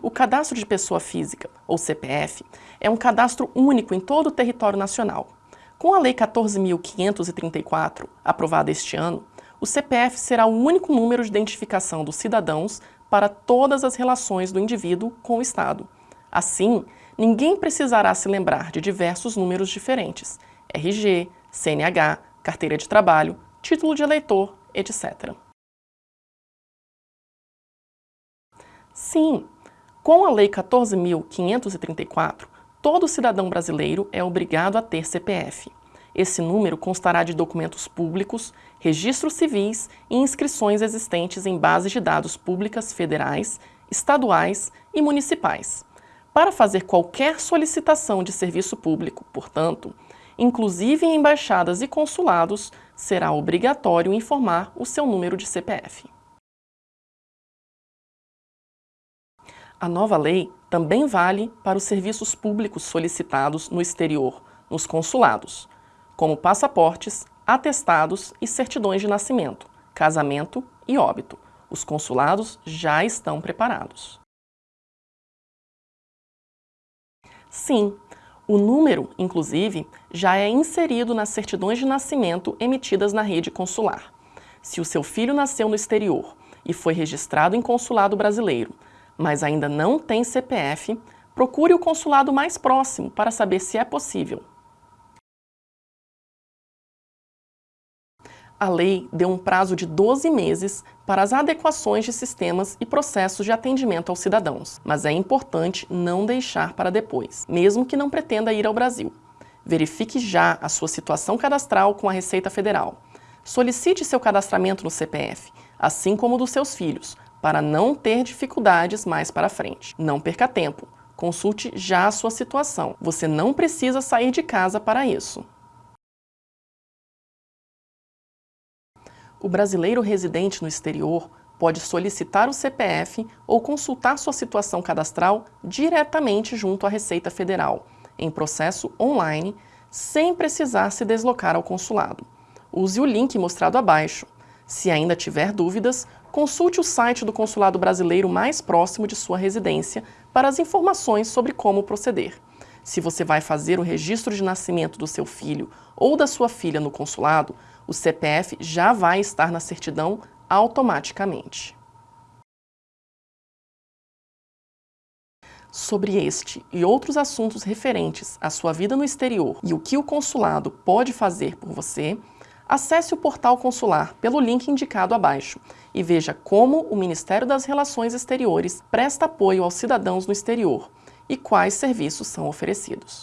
O cadastro de pessoa física, ou CPF, é um cadastro único em todo o território nacional. Com a Lei 14.534, aprovada este ano, o CPF será o único número de identificação dos cidadãos para todas as relações do indivíduo com o Estado. Assim, ninguém precisará se lembrar de diversos números diferentes, RG, CNH, carteira de trabalho, título de eleitor, etc. Sim, com a Lei 14.534, todo cidadão brasileiro é obrigado a ter CPF. Esse número constará de documentos públicos, registros civis e inscrições existentes em bases de dados públicas federais, estaduais e municipais. Para fazer qualquer solicitação de serviço público, portanto, inclusive em embaixadas e consulados, será obrigatório informar o seu número de CPF. A nova lei também vale para os serviços públicos solicitados no exterior, nos consulados, como passaportes, atestados e certidões de nascimento, casamento e óbito. Os consulados já estão preparados. Sim, o número, inclusive, já é inserido nas certidões de nascimento emitidas na rede consular. Se o seu filho nasceu no exterior e foi registrado em consulado brasileiro, mas ainda não tem CPF, procure o consulado mais próximo para saber se é possível. a lei deu um prazo de 12 meses para as adequações de sistemas e processos de atendimento aos cidadãos, mas é importante não deixar para depois, mesmo que não pretenda ir ao Brasil. Verifique já a sua situação cadastral com a Receita Federal. Solicite seu cadastramento no CPF, assim como o dos seus filhos, para não ter dificuldades mais para frente. Não perca tempo, consulte já a sua situação. Você não precisa sair de casa para isso. O brasileiro residente no exterior pode solicitar o CPF ou consultar sua situação cadastral diretamente junto à Receita Federal, em processo online, sem precisar se deslocar ao consulado. Use o link mostrado abaixo. Se ainda tiver dúvidas, consulte o site do consulado brasileiro mais próximo de sua residência para as informações sobre como proceder. Se você vai fazer o registro de nascimento do seu filho ou da sua filha no consulado, o CPF já vai estar na certidão automaticamente. Sobre este e outros assuntos referentes à sua vida no exterior e o que o consulado pode fazer por você, acesse o portal consular pelo link indicado abaixo e veja como o Ministério das Relações Exteriores presta apoio aos cidadãos no exterior e quais serviços são oferecidos.